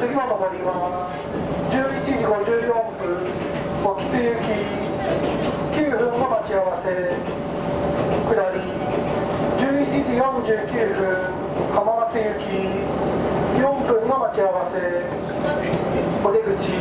次の上りは11時54分沖津行き9分の待ち合わせ下り11時49分浜松行き4分の待ち合わせお出口